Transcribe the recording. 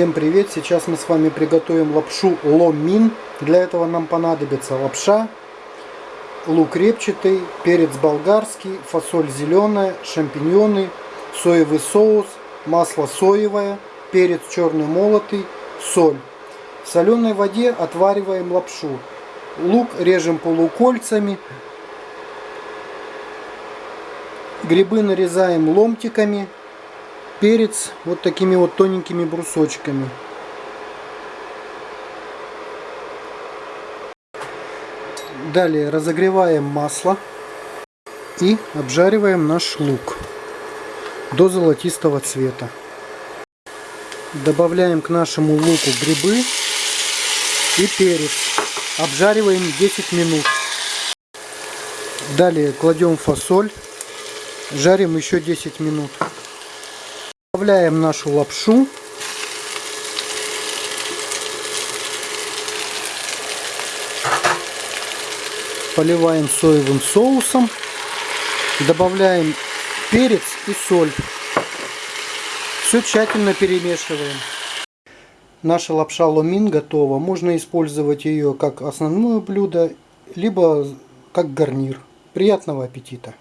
Всем привет! Сейчас мы с вами приготовим лапшу ломин. Для этого нам понадобится лапша, лук репчатый, перец болгарский, фасоль зеленая, шампиньоны, соевый соус, масло соевое, перец черный молотый, соль. В соленой воде отвариваем лапшу. Лук режем полукольцами. Грибы нарезаем ломтиками перец вот такими вот тоненькими брусочками. Далее разогреваем масло и обжариваем наш лук до золотистого цвета. Добавляем к нашему луку грибы и перец. Обжариваем 10 минут. Далее кладем фасоль. Жарим еще 10 минут. Добавляем нашу лапшу. Поливаем соевым соусом. Добавляем перец и соль. Все тщательно перемешиваем. Наша лапша ломин готова. Можно использовать ее как основное блюдо, либо как гарнир. Приятного аппетита!